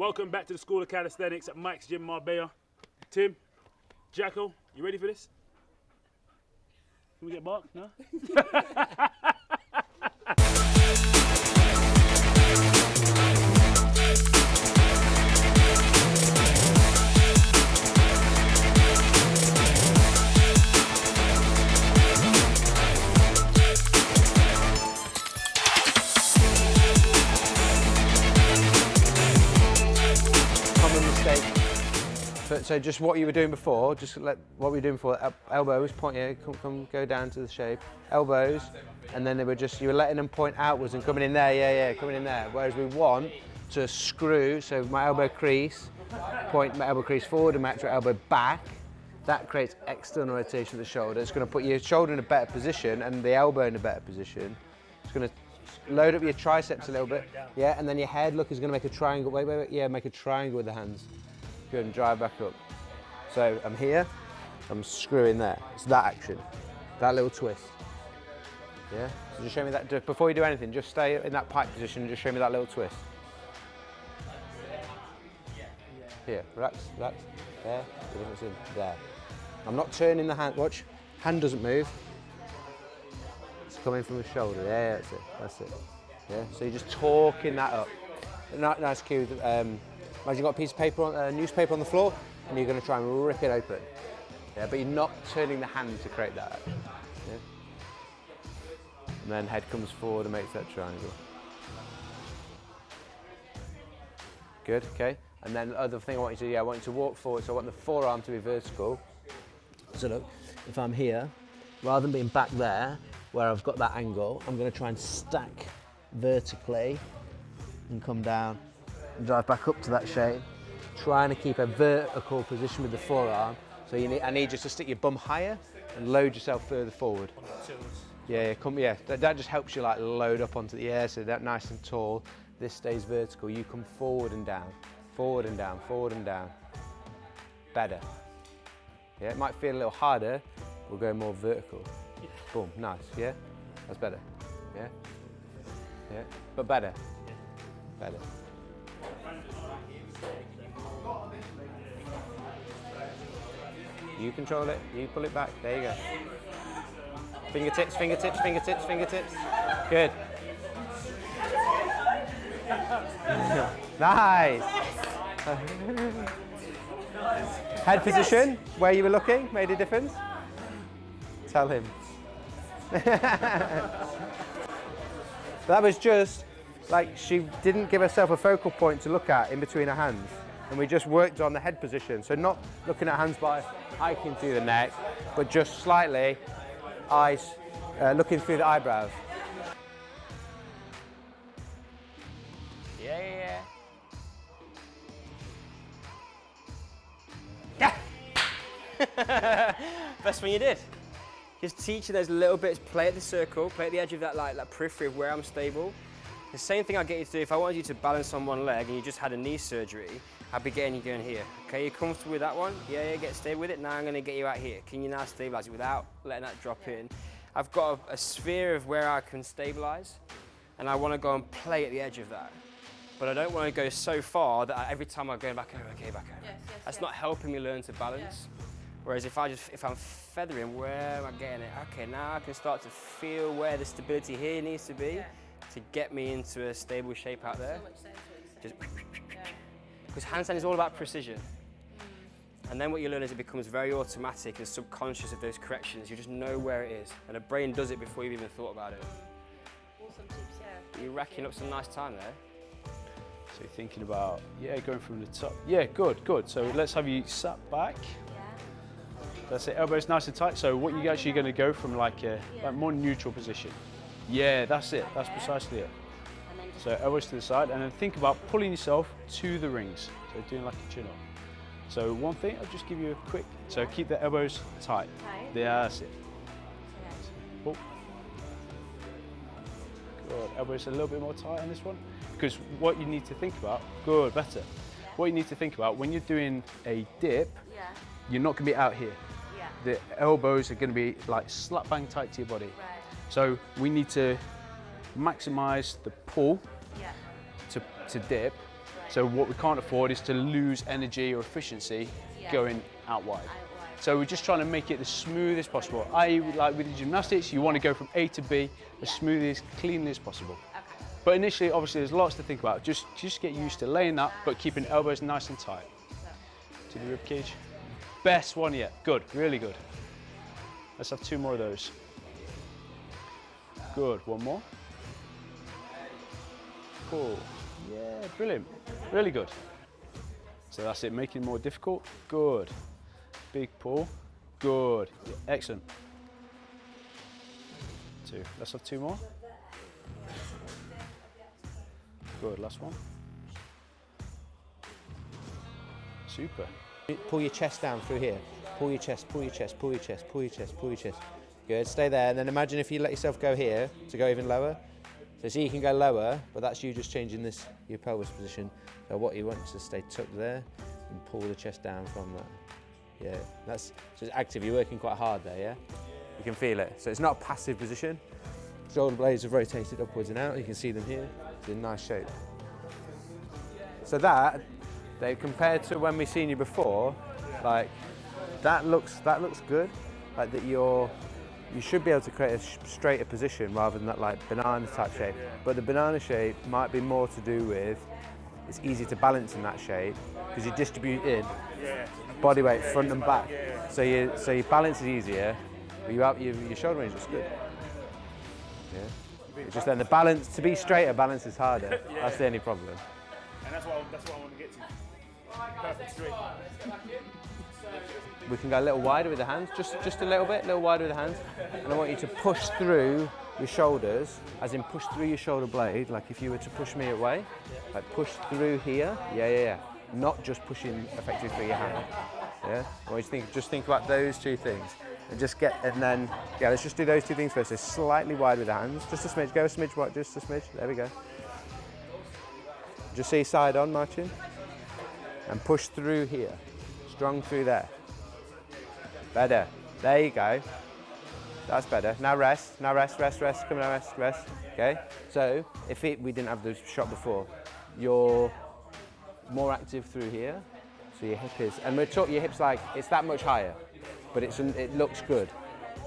Welcome back to the School of Calisthenics at Mike's Gym Marbella. Tim, Jackal, you ready for this? Can we get Mark? No? So, just what you were doing before, just let what we were doing before, elbows, point here, come, come, go down to the shape, elbows, and then they were just, you were letting them point outwards and coming in there, yeah, yeah, coming in there. Whereas we want to screw, so my elbow crease, point my elbow crease forward and match my elbow back, that creates external rotation of the shoulder. It's going to put your shoulder in a better position and the elbow in a better position. It's going to load up your triceps a little bit. Yeah, and then your head, look, is going to make a triangle. Wait, wait, wait. Yeah, make a triangle with the hands. Good, and drive back up. So I'm here, I'm screwing there. It's that action, that little twist. Yeah, so just show me that, before you do anything, just stay in that pike position and just show me that little twist. Here, relax, relax. There, there. I'm not turning the hand, watch, hand doesn't move. It's coming from the shoulder, yeah, that's it, that's it. Yeah, so you're just talking that up. Ni- Nice cue, um, imagine you've got a piece of paper, on, uh, newspaper on the floor, and you're gonna try and rip it open. Yeah, but you're not turning the hand to create that. Yeah? And then head comes forward and makes that triangle. Good, okay. And then the other thing I want you to do, yeah, I want you to walk forward, so I want the forearm to be vertical. So look, if I'm here, rather than being back there, where I've got that angle, I'm gonna try and stack vertically and come down drive back up to that shape. Trying to keep a vertical position with the forearm. So you need, I need you to stick your bum higher and load yourself further forward. Yeah, yeah, come, yeah. That, that just helps you like load up onto the air, so that nice and tall. This stays vertical. You come forward and down, forward and down, forward and down. Better. Yeah, it might feel a little harder. We'll go more vertical. Boom, nice. Yeah, that's better. Yeah, yeah, but better. Better. You control it. You pull it back. There you go. Fingertips, fingertips, fingertips, fingertips. Good. nice. Head position, where you were looking, made a difference? Tell him. that was just like she didn't give herself a focal point to look at in between her hands. And we just worked on the head position. So not looking at hands by hiking through the neck, but just slightly eyes uh, looking through the eyebrows. Yeah, yeah, Yeah. yeah. Best one you did. Just teaching those little bits, play at the circle, play at the edge of that like that periphery of where I'm stable. The same thing I get you to do if I wanted you to balance on one leg and you just had a knee surgery, I'd be getting you going here. Okay, you're comfortable with that one? Yeah, yeah, get stable with it. Now I'm gonna get you out here. Can you now stabilize it without letting that drop in? I've got a, a sphere of where I can stabilize and I wanna go and play at the edge of that. But I don't wanna go so far that I, every time I'm going back over, okay, back over. Yes, yes, That's yes. not helping me learn to balance. Whereas if I just, if I'm feathering, where am I getting it? Okay, now I can start to feel where the stability here needs to be Yeah. To get me into a stable shape out there. So much sense what you're Just saying. Yeah. because handstand is all about precision. And then what you learn is it becomes very automatic and subconscious of those corrections. You just know where it is. And the brain does it before you've even thought about it. Awesome tips, yeah. You're racking up some nice time there. So you're thinking about, yeah, going from the top. Yeah, good, good. So let's have you sat back. Yeah. That's it, elbows nice and tight. So what you're actually going to go from like a Yeah. like more neutral position. Yeah, that's it. That's precisely it. And then just So elbows to the side, and then think about pulling yourself to the rings. So doing like a chin up. So one thing, I'll just give you a quick. So keep the elbows tight. Tight. Yeah, that's it. Pull. Oh. Good. Elbows a little bit more tight on this one. Because what you need to think about, good, better. What you need to think about when you're doing a dip, Yeah. you're not going to be out here. Yeah. The elbows are going to be like slap bang tight to your body. Right. So we need to maximize the pull Yeah. to, to dip Right. So what we can't afford is to lose energy or efficiency Yeah. going out wide. So we're just trying to make it as smooth as possible. I like with the gymnastics, you want to go from A to B as smoothly, as cleanly as possible. Okay. But initially, obviously, there's lots to think about. Just, just get used to laying that, but keeping elbows nice and tight. To the rib cage. Best one yet. Good, really good. Let's have two more of those. Good, one more. Cool. Yeah, brilliant. Really good. So that's it, making it more difficult. Good. Big pull. Good. Excellent. Two. Let's have two more. Good, last one. Super. Pull your chest down through here. Pull your chest, pull your chest, pull your chest, pull your chest, pull your chest. Good, stay there. And then imagine if you let yourself go here to go even lower. So see you can go lower, but that's you just changing this, your pelvis position. So what you want is to stay tucked there and pull the chest down from that. Yeah, that's so it's active. You're working quite hard there, yeah? You can feel it. So it's not a passive position. Shoulder blades have rotated upwards and out. You can see them here. It's in nice shape. So that, they compared to when we seen you before, like that looks that looks good. Like that you're you should be able to create a straighter position rather than that like banana type shape. But the banana shape might be more to do with it's easy to balance in that shape because you distribute in body weight front and back. So you so your balance is easier, but you have, your, your shoulder range looks good. Yeah. It's just then the balance to be straighter, balance is harder. That's the only problem. And that's what I, that's what I want to get to. Perfect straight. We can go a little wider with the hands, just just a little bit, a little wider with the hands. And I want you to push through your shoulders, as in push through your shoulder blade, like if you were to push me away, like push through here. Yeah, yeah, yeah. Not just pushing effectively through your hand. Yeah. I want you to think, just think about those two things, and just get, and then yeah, let's just do those two things first. So slightly wide with the hands, just a smidge. Go a smidge wide, just a smidge. There we go. Just see side on, Martin, and push through here, strong through there. Better. There you go. That's better. Now rest. Now rest, rest, rest. Come on, rest, rest. Okay. So if it, we didn't have the shot before, you're more active through here. So your hip is, and we're talking your hips like it's that much higher, but it's it looks good.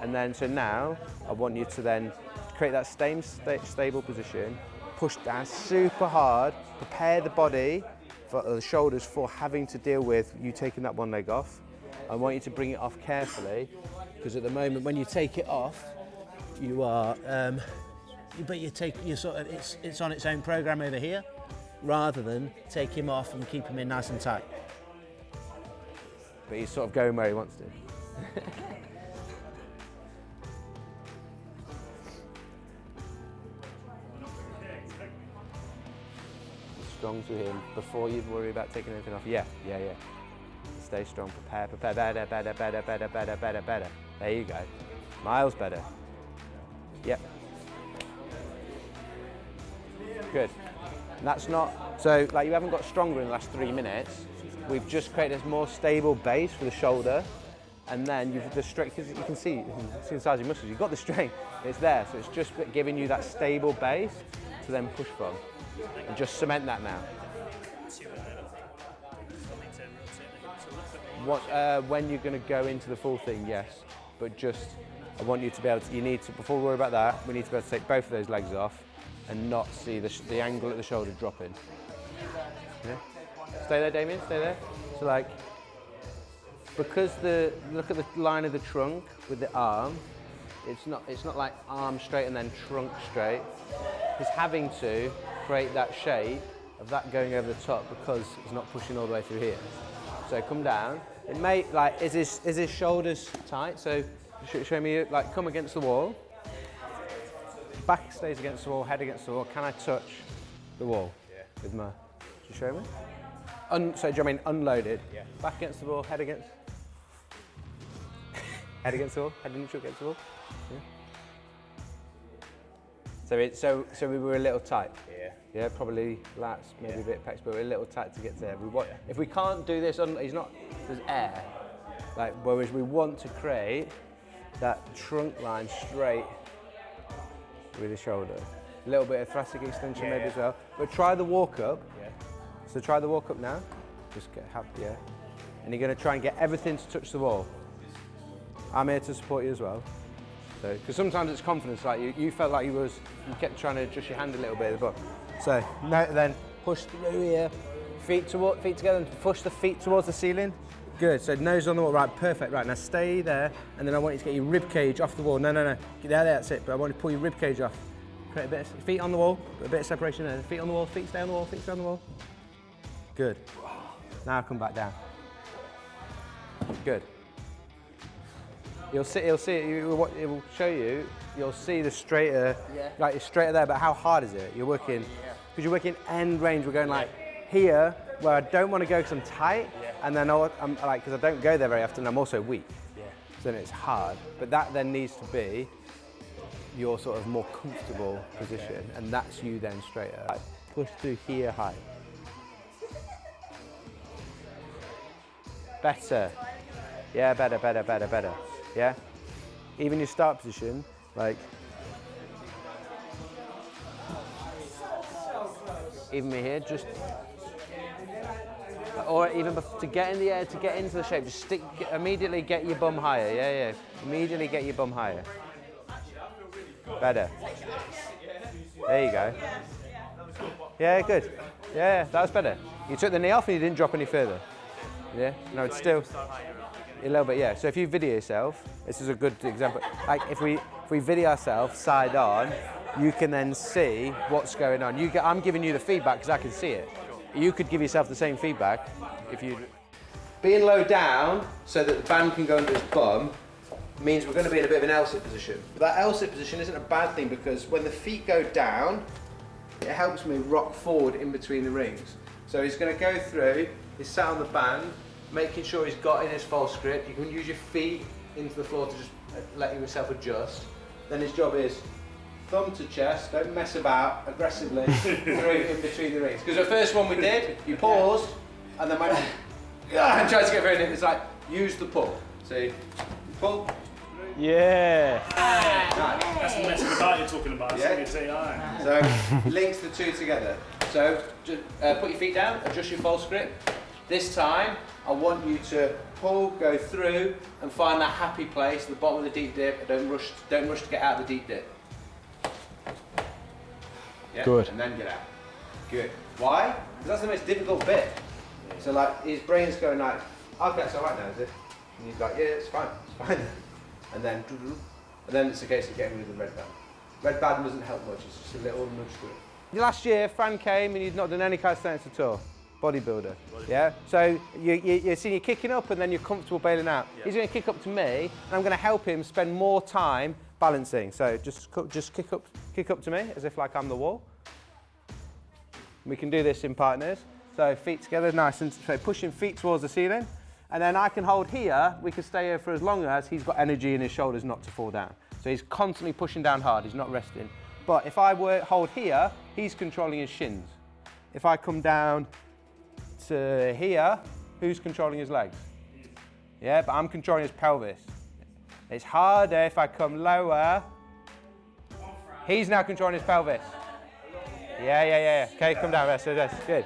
And then so now I want you to then create that same sta- stable position, push down super hard, prepare the body for the shoulders for having to deal with you taking that one leg off. I want you to bring it off carefully because at the moment when you take it off, you are, um, you- but you take you sort of it's it's on its own program over here, rather than take him off and keep him in nice and tight. But he's sort of going where he wants to. strong to him before you worry about taking anything off. Yeah, yeah, yeah. Stay strong, prepare, prepare, better, better, better, better, better, better, better. There you go. Miles better. Yep. Good. And that's not, so like you haven't got stronger in the last three minutes. We've just created a more stable base for the shoulder. And then you've the strength, you can see, you can see the size of your muscles, you've got the strength, it's there. So it's just giving you that stable base to then push from. And just cement that now. What, uh, when you're going to go into the full thing, yes. But just, I want you to be able to, you need to, before we worry about that, we need to be able to take both of those legs off and not see the, the angle at the shoulder dropping. Yeah? Stay there, Damien, stay there. So like, because the, look at the line of the trunk with the arm, it's not, it's not like arm straight and then trunk straight. He's having to create that shape of that going over the top because he's not pushing all the way through here. So come down. It may, like, is his, is his shoulders tight? So sh- show me, like, come against the wall. Back stays against the wall, head against the wall. Can I touch the wall yeah. with my, do you show me? Un, so do you mean unloaded? Yeah. Back against the wall, head against, head against the wall, head neutral against the wall. Yeah. So it, so so we were a little tight. Yeah. Yeah, probably lats, maybe a bit pecs, but we're a little tight to get there. We want, if we can't do this, on, he's not, there's air. Like, whereas we want to create that trunk line straight with the shoulder. A little bit of thoracic extension Yeah, maybe yeah. as well. But try the walk up. Yeah. So try the walk up now. Just get happy, yeah. And you're going to try and get everything to touch the wall. I'm here to support you as well. Because sometimes it's confidence, like you, you felt like you was, you kept trying to adjust your hand a little bit at the bottom. So, now then, push through here, feet toward, feet together, and push the feet towards the ceiling. Good, so nose on the wall, right, perfect, right, now stay there, and then I want you to get your rib cage off the wall. No, no, no, get there, that's it, but I want you to pull your rib cage off. Create a bit of, feet on the wall, a bit of separation there. Feet on the wall, feet stay on the wall, feet stay on the wall. Good. Now come back down. Good. You'll see, you'll see, it will, it will show you, you'll see the straighter, Yeah. like it's straighter there, but how hard is it? You're working, because you're working end range, we're going like here, where I don't want to go because I'm tight, and then I'll, I'm like, because I don't go there very often, I'm also weak. So then it's hard, but that then needs to be your sort of more comfortable position, and that's you then straighter. Like, push through here high. Better. Yeah, better, better, better, better. Yeah? Even your start position, like. Even me here, just. Or even to get in the air, to get into the shape, just stick, immediately get your bum higher. Yeah, yeah. Immediately get your bum higher. Better. There you go. Yeah, good. Yeah, that was better. You took the knee off and you didn't drop any further. Yeah? No, it's still. A little bit, yeah. So if you video yourself, this is a good example. Like if we if we video ourselves side on, you can then see what's going on. You get, I'm giving you the feedback because I can see it. You could give yourself the same feedback if you. Being low down so that the band can go under his bum means we're going to be in a bit of an L-sit position. But that L-sit position isn't a bad thing because when the feet go down, it helps me rock forward in between the rings. So he's going to go through, he's sat on the band, making sure he's got in his false grip. You can use your feet into the floor to just uh, let yourself adjust. Then his job is thumb to chest, don't mess about aggressively through in between the rings. Because the first one we did, you paused and then went and tried to get very in. It's like use the pull. See, pull. Yeah. That's the messing about you're talking about. Yeah. Yeah. It's AI. So links the two together. So just, uh, put your feet down, adjust your false grip. This time, I want you to pull, go through, and find that happy place, the bottom of the deep dip. Don't rush. Don't rush to get out of the deep dip. Yeah, Good. And then get out. Good. Why? Because that's the most difficult bit. So like his brain's going like, okay, it's all right now, is it? And he's like, yeah, it's fine, it's fine. And then, and then it's a case of getting rid of the red band. Red band doesn't help much. It's just a little nudge to it. Last year, Fran came and he'd not done any calisthenics at all. Bodybuilder. Yeah. So you, you, you're seeing you kicking up and then you're comfortable bailing out. He's going to kick up to me, and I'm going to help him spend more time balancing. So just just kick up, kick up to me as if like I'm the wall. We can do this in partners. So feet together, nice and so pushing feet towards the ceiling. And then I can hold here, we can stay here for as long as he's got energy in his shoulders not to fall down. So he's constantly pushing down hard, he's not resting. But if I were hold here, he's controlling his shins. If I come down to here, who's controlling his legs? Yeah, but I'm controlling his pelvis. It's harder if I come lower. He's now controlling his pelvis. Yeah, yeah, yeah. Okay, come down, rest, rest, good.